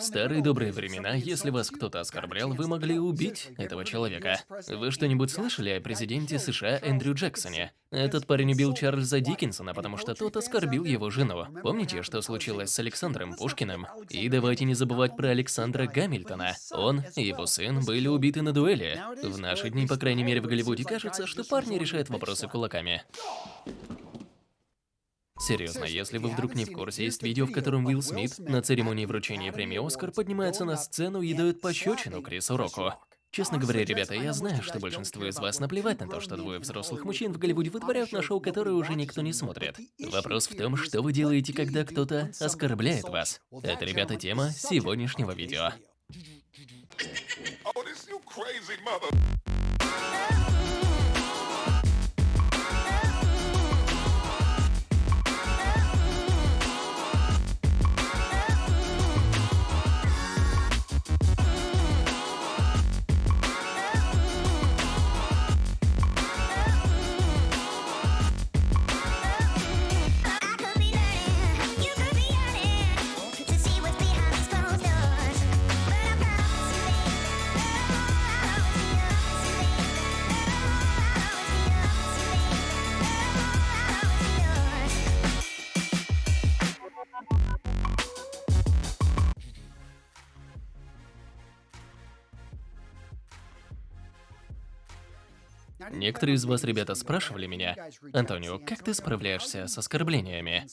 старые добрые времена, если вас кто-то оскорблял, вы могли убить этого человека. Вы что-нибудь слышали о президенте США Эндрю Джексоне? Этот парень убил Чарльза Диккенсона, потому что тот оскорбил его жену. Помните, что случилось с Александром Пушкиным? И давайте не забывать про Александра Гамильтона. Он и его сын были убиты на дуэли. В наши дни, по крайней мере в Голливуде, кажется, что парни решают вопросы кулаками. Серьезно, если вы вдруг не в курсе, есть видео, в котором Уилл Смит на церемонии вручения премии «Оскар» поднимается на сцену и дает пощечину Крису Року. Честно говоря, ребята, я знаю, что большинству из вас наплевать на то, что двое взрослых мужчин в Голливуде вытворяют на шоу, которое уже никто не смотрит. Вопрос в том, что вы делаете, когда кто-то оскорбляет вас. Это, ребята, тема сегодняшнего видео. Некоторые из вас, ребята, спрашивали меня, Антонио, как ты справляешься с оскорблениями?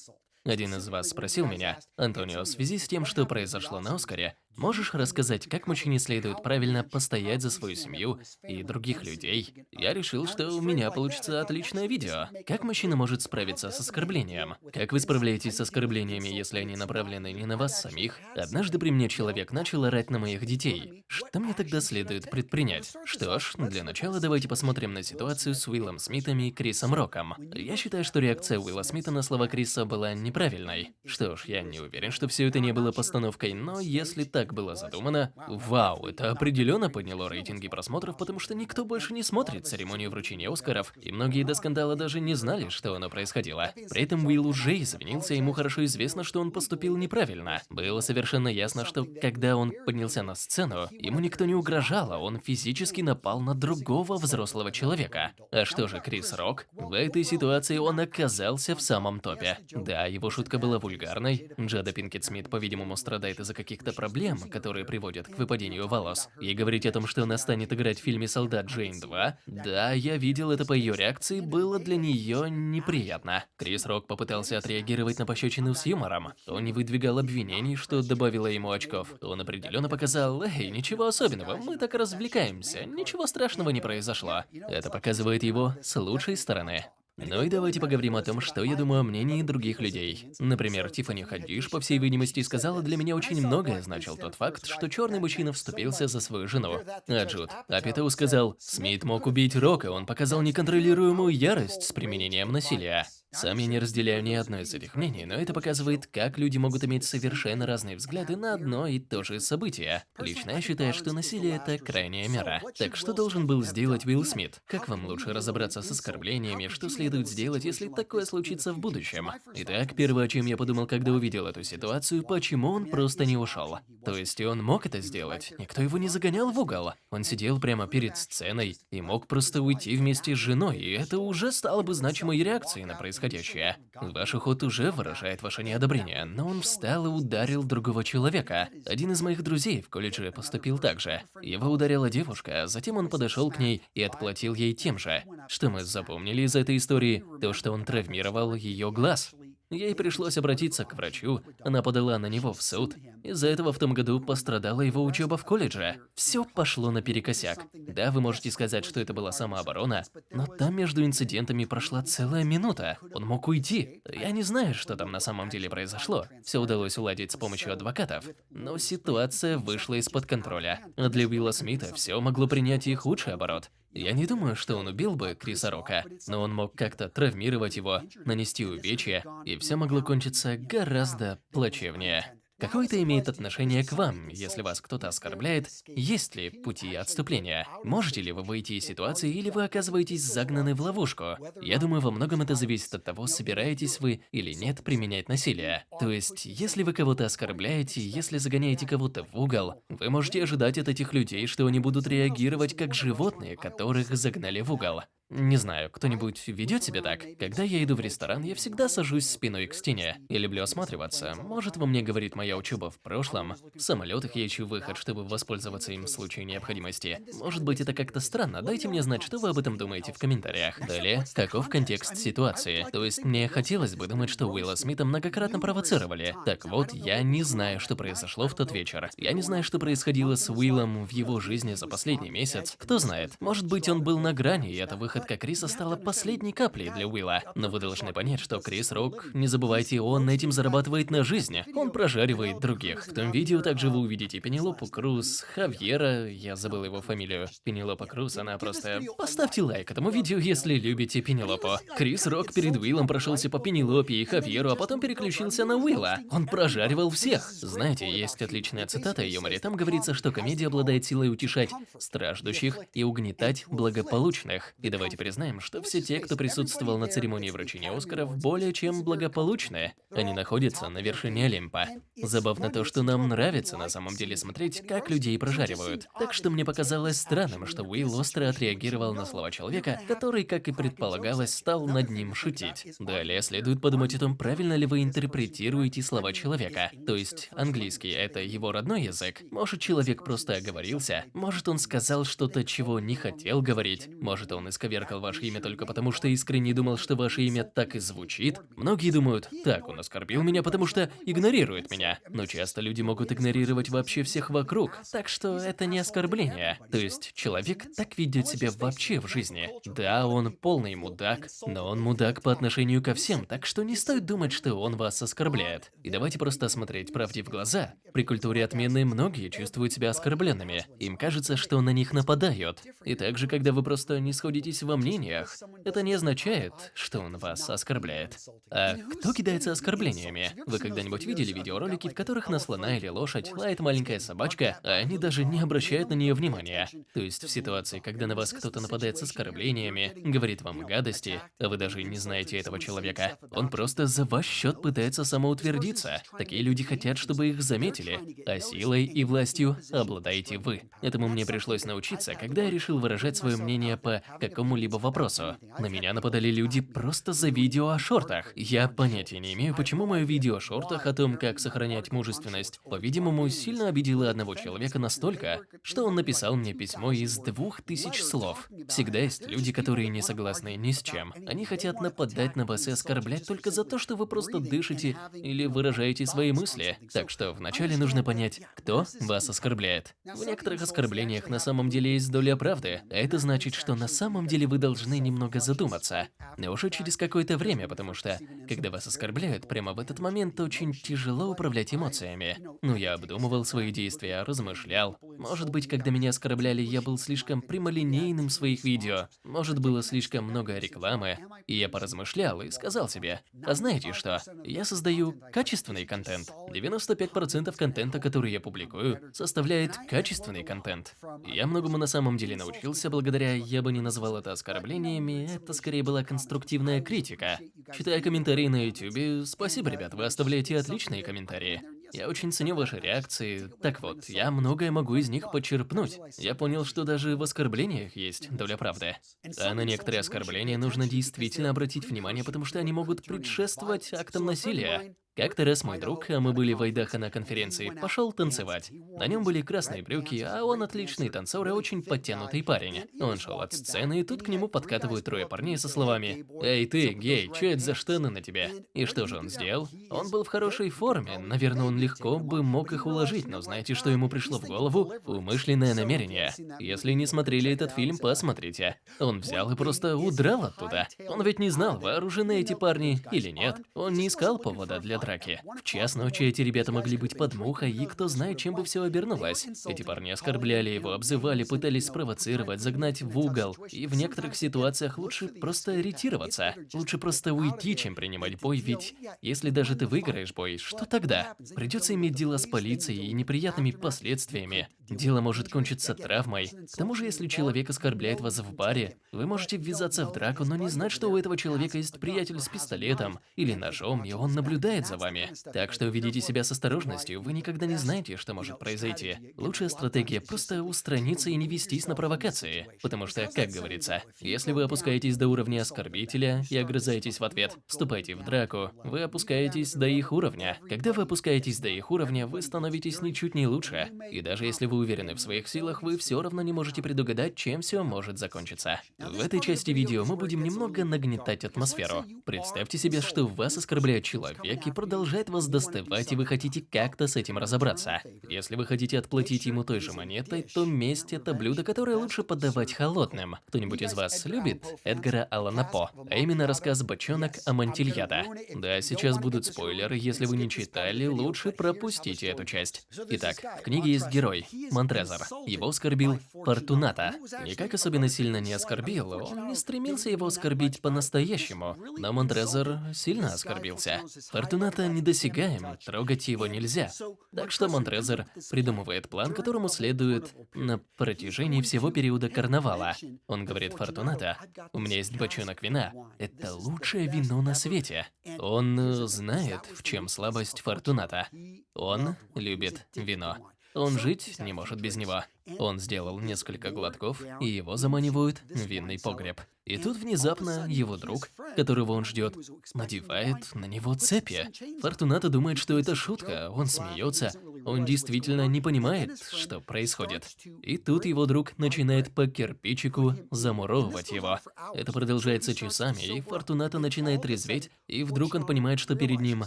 Один из вас спросил меня, Антонио, в связи с тем, что произошло на Оскаре, Можешь рассказать, как мужчине следует правильно постоять за свою семью и других людей? Я решил, что у меня получится отличное видео. Как мужчина может справиться с оскорблением? Как вы справляетесь с оскорблениями, если они направлены не на вас самих? Однажды при мне человек начал орать на моих детей. Что мне тогда следует предпринять? Что ж, для начала давайте посмотрим на ситуацию с Уиллом Смитом и Крисом Роком. Я считаю, что реакция Уилла Смита на слова Криса была неправильной. Что ж, я не уверен, что все это не было постановкой, но если так так было задумано. Вау, это определенно подняло рейтинги просмотров, потому что никто больше не смотрит церемонию вручения Оскаров, и многие до скандала даже не знали, что оно происходило. При этом Уилл уже извинился, ему хорошо известно, что он поступил неправильно. Было совершенно ясно, что когда он поднялся на сцену, ему никто не угрожал, а он физически напал на другого взрослого человека. А что же Крис Рок? В этой ситуации он оказался в самом топе. Да, его шутка была вульгарной. Джада Пинкет Смит, по-видимому, страдает из-за каких-то проблем, проблем, которые приводят к выпадению волос. И говорить о том, что она станет играть в фильме «Солдат Джейн 2», да, я видел это по ее реакции, было для нее неприятно. Крис Рок попытался отреагировать на пощечину с юмором. Он не выдвигал обвинений, что добавило ему очков. Он определенно показал, эй, ничего особенного, мы так развлекаемся, ничего страшного не произошло. Это показывает его с лучшей стороны. Ну и давайте поговорим о том, что я думаю о мнении других людей. Например, Тиффани Хаддиш, по всей видимости, сказала, для меня очень многое значил тот факт, что черный мужчина вступился за свою жену. А Джуд Апитоу сказал, Смит мог убить Рока, он показал неконтролируемую ярость с применением насилия. Сам я не разделяю ни одно из этих мнений, но это показывает, как люди могут иметь совершенно разные взгляды на одно и то же событие. Лично я считаю, что насилие – это крайняя мера. Так что должен был сделать Уилл Смит? Как вам лучше разобраться с оскорблениями, что следует сделать, если такое случится в будущем? Итак, первое, о чем я подумал, когда увидел эту ситуацию, почему он просто не ушел. То есть он мог это сделать, никто его не загонял в угол. Он сидел прямо перед сценой и мог просто уйти вместе с женой, и это уже стало бы значимой реакцией на происходящее происходящее. Ваш уход уже выражает ваше неодобрение, но он встал и ударил другого человека. Один из моих друзей в колледже поступил так же. Его ударила девушка, затем он подошел к ней и отплатил ей тем же. Что мы запомнили из этой истории? То, что он травмировал ее глаз. Ей пришлось обратиться к врачу, она подала на него в суд. Из-за этого в том году пострадала его учеба в колледже. Все пошло наперекосяк. Да, вы можете сказать, что это была самооборона, но там между инцидентами прошла целая минута. Он мог уйти. Я не знаю, что там на самом деле произошло. Все удалось уладить с помощью адвокатов. Но ситуация вышла из-под контроля. А для Уилла Смита все могло принять и худший оборот. Я не думаю, что он убил бы Криса Рока, но он мог как-то травмировать его, нанести увечья, и все могло кончиться гораздо плачевнее. Какое это имеет отношение к вам, если вас кто-то оскорбляет? Есть ли пути отступления? Можете ли вы выйти из ситуации или вы оказываетесь загнаны в ловушку? Я думаю, во многом это зависит от того, собираетесь вы или нет применять насилие. То есть, если вы кого-то оскорбляете, если загоняете кого-то в угол, вы можете ожидать от этих людей, что они будут реагировать как животные, которых загнали в угол. Не знаю, кто-нибудь ведет себя так? Когда я иду в ресторан, я всегда сажусь спиной к стене. Я люблю осматриваться. Может, во мне говорит моя учеба в прошлом. В самолетах я ищу выход, чтобы воспользоваться им в случае необходимости. Может быть, это как-то странно. Дайте мне знать, что вы об этом думаете в комментариях. Далее, каков контекст ситуации? То есть, мне хотелось бы думать, что Уилла Смита многократно провоцировали. Так вот, я не знаю, что произошло в тот вечер. Я не знаю, что происходило с Уиллом в его жизни за последний месяц. Кто знает, может быть, он был на грани, и это выход выходка Криса стала последней каплей для Уилла. Но вы должны понять, что Крис Рок, не забывайте, он этим зарабатывает на жизни. Он прожаривает других. В том видео также вы увидите Пенелопу Круз, Хавьера, я забыл его фамилию. Пенелопа Круз, она просто... Поставьте лайк этому видео, если любите Пенелопу. Крис Рок перед Уиллом прошелся по Пенелопе и Хавьеру, а потом переключился на Уилла. Он прожаривал всех. Знаете, есть отличная цитата о юморе. Там говорится, что комедия обладает силой утешать страждущих и угнетать благополучных. И давайте Давайте признаем, что все те, кто присутствовал на церемонии вручения Оскаров, более чем благополучные. Они находятся на вершине Олимпа. Забавно то, что нам нравится на самом деле смотреть, как людей прожаривают. Так что мне показалось странным, что Уилл остро отреагировал на слова человека, который, как и предполагалось, стал над ним шутить. Далее следует подумать о том, правильно ли вы интерпретируете слова человека. То есть, английский – это его родной язык. Может, человек просто оговорился. Может, он сказал что-то, чего не хотел говорить. Может, он исковеркал исковеркал ваше имя только потому, что искренне думал, что ваше имя так и звучит. Многие думают, так, он оскорбил меня, потому что игнорирует меня. Но часто люди могут игнорировать вообще всех вокруг, так что это не оскорбление. То есть, человек так ведет себя вообще в жизни. Да, он полный мудак, но он мудак по отношению ко всем, так что не стоит думать, что он вас оскорбляет. И давайте просто смотреть правде в глаза. При культуре отмены многие чувствуют себя оскорбленными. Им кажется, что на них нападают. И также, когда вы просто не сходитесь в во мнениях, это не означает, что он вас оскорбляет. А кто кидается оскорблениями? Вы когда-нибудь видели видеоролики, в которых на слона или лошадь лает маленькая собачка, а они даже не обращают на нее внимания? То есть в ситуации, когда на вас кто-то нападает с оскорблениями, говорит вам гадости, а вы даже не знаете этого человека, он просто за ваш счет пытается самоутвердиться. Такие люди хотят, чтобы их заметили, а силой и властью обладаете вы. Этому мне пришлось научиться, когда я решил выражать свое мнение по какому-либо какому-либо вопросу. На меня нападали люди просто за видео о шортах. Я понятия не имею, почему мое видео о шортах о том, как сохранять мужественность, по-видимому, сильно обидело одного человека настолько, что он написал мне письмо из двух тысяч слов. Всегда есть люди, которые не согласны ни с чем. Они хотят нападать на вас и оскорблять только за то, что вы просто дышите или выражаете свои мысли. Так что вначале нужно понять, кто вас оскорбляет. В некоторых оскорблениях на самом деле есть доля правды, а это значит, что на самом деле вы должны немного задуматься. Но уже через какое-то время, потому что, когда вас оскорбляют, прямо в этот момент очень тяжело управлять эмоциями. Ну, я обдумывал свои действия, размышлял. Может быть, когда меня оскорбляли, я был слишком прямолинейным в своих видео. Может, было слишком много рекламы. И я поразмышлял и сказал себе, а знаете что, я создаю качественный контент. 95% контента, который я публикую, составляет качественный контент. Я многому на самом деле научился благодаря, я бы не назвал это оскорблениями, это скорее была конструктивная критика. Читая комментарии на YouTube, спасибо, ребят, вы оставляете отличные комментарии. Я очень ценю ваши реакции. Так вот, я многое могу из них почерпнуть. Я понял, что даже в оскорблениях есть доля правды. А на некоторые оскорбления нужно действительно обратить внимание, потому что они могут предшествовать актам насилия. Как-то раз мой друг, а мы были в Айдахо на конференции, пошел танцевать. На нем были красные брюки, а он отличный танцор и очень подтянутый парень. Он шел от сцены, и тут к нему подкатывают трое парней со словами «Эй ты, гей, что это за штаны на тебе?» И что же он сделал? Он был в хорошей форме, наверное, он легко бы мог их уложить, но знаете, что ему пришло в голову? Умышленное намерение. Если не смотрели этот фильм, посмотрите. Он взял и просто удрал оттуда. Он ведь не знал, вооружены эти парни или нет. Он не искал повода для драки. В час ночи эти ребята могли быть под мухой, и кто знает, чем бы все обернулось. Эти парни оскорбляли его, обзывали, пытались спровоцировать, загнать в угол. И в некоторых ситуациях лучше просто ретироваться. Лучше просто уйти, чем принимать бой, ведь если даже ты выиграешь бой, что тогда? Придется иметь дело с полицией и неприятными последствиями. Дело может кончиться травмой. К тому же, если человек оскорбляет вас в баре, вы можете ввязаться в драку, но не знать, что у этого человека есть приятель с пистолетом или ножом, и он наблюдает за вами. Так что ведите себя с осторожностью, вы никогда не знаете, что может произойти. Лучшая стратегия – просто устраниться и не вестись на провокации. Потому что, как говорится, если вы опускаетесь до уровня оскорбителя и огрызаетесь в ответ, вступайте в драку, вы опускаетесь до их уровня. Когда вы опускаетесь до их уровня, вы становитесь ничуть не лучше. И даже если вы уверены в своих силах, вы все равно не можете предугадать, чем все может закончиться. В этой части видео мы будем немного нагнетать атмосферу. Представьте себе, что вас оскорбляет человек и продолжает вас доставать, и вы хотите как-то с этим разобраться. Если вы хотите отплатить ему той же монетой, то месть – это блюдо, которое лучше подавать холодным. Кто-нибудь из вас любит Эдгара Аллана По, а именно рассказ «Бочонок» о Монтильяда? Да, сейчас будут спойлеры, если вы не читали, лучше пропустите эту часть. Итак, в книге есть герой, Монтрезор. Его оскорбил Фортуната. Никак особенно сильно не оскорбил, он не стремился его оскорбить по-настоящему, но Монтрезор сильно оскорбился. Фортуната недосягаем, трогать его нельзя. Так что Монтрезор придумывает план, которому следует на протяжении всего периода карнавала. Он говорит Фортуната, у меня есть бочонок вина, это лучшее вино на свете. Он знает, в чем слабость Фортуната. Он любит вино. Он жить не может без него. Он сделал несколько глотков, и его заманивают в винный погреб. И тут внезапно его друг, которого он ждет, надевает на него цепи. Фортуната думает, что это шутка, он смеется, он действительно не понимает, что происходит. И тут его друг начинает по кирпичику замуровывать его. Это продолжается часами, и Фортуната начинает резветь, и вдруг он понимает, что перед ним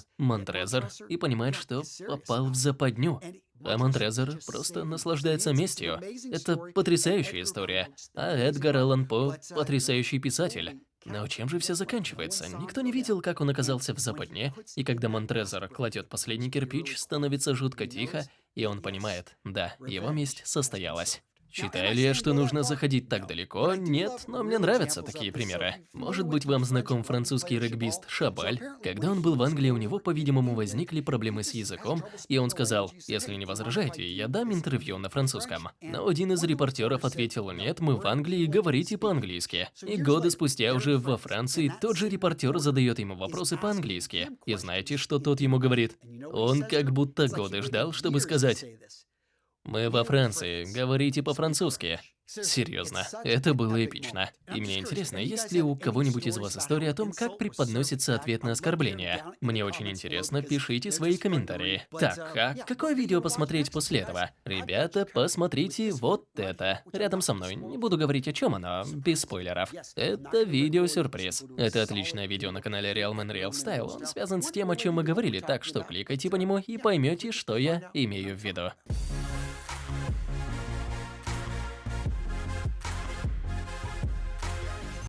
Монтрезор, и понимает, что попал в западню. А Монтрезор просто наслаждается местью. Это потрясающая история. А Эдгар Аллан По – потрясающий писатель. Но чем же все заканчивается? Никто не видел, как он оказался в западне, и когда Монтрезор кладет последний кирпич, становится жутко тихо, и он понимает, да, его месть состоялась. Считаю ли я, что нужно заходить так далеко? Нет, но мне нравятся такие примеры. Может быть, вам знаком французский регбист Шабаль? Когда он был в Англии, у него, по-видимому, возникли проблемы с языком, и он сказал, если не возражаете, я дам интервью на французском. Но один из репортеров ответил, нет, мы в Англии, говорите по-английски. И годы спустя уже во Франции тот же репортер задает ему вопросы по-английски. И знаете, что тот ему говорит? Он как будто годы ждал, чтобы сказать мы во Франции, говорите по-французски. Серьезно, это было эпично. И мне интересно, есть ли у кого-нибудь из вас история о том, как преподносится ответ на оскорбление? Мне очень интересно, пишите свои комментарии. Так, а какое видео посмотреть после этого? Ребята, посмотрите вот это. Рядом со мной. Не буду говорить о чем оно, без спойлеров. Это видео-сюрприз. Это отличное видео на канале Real Man Real Style. Он связан с тем, о чем мы говорили, так что кликайте по нему и поймете, что я имею в виду.